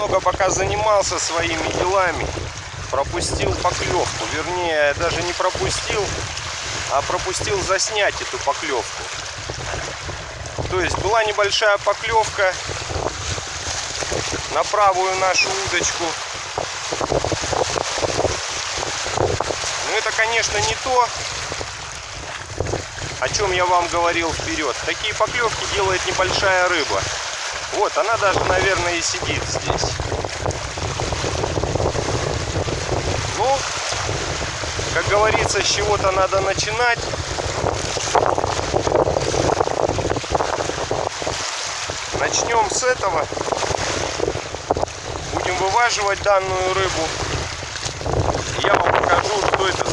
немного пока занимался своими делами, пропустил поклевку. Вернее, даже не пропустил, а пропустил заснять эту поклевку. То есть была небольшая поклевка на правую нашу удочку. Но это, конечно, не то, о чем я вам говорил вперед. Такие поклевки делает небольшая рыба. Вот, она даже, наверное, и сидит здесь. Ну, как говорится, с чего-то надо начинать. Начнем с этого. Будем вываживать данную рыбу. Я вам покажу, что это.